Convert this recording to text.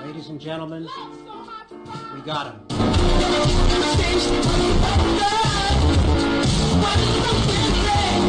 Ladies and gentlemen, we got him.